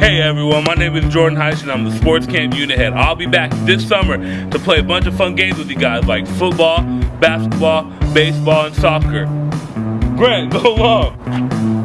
Hey everyone, my name is Jordan Heish and I'm the Sports Camp Unit Head. I'll be back this summer to play a bunch of fun games with you guys like football, basketball, baseball, and soccer. Grant, go long!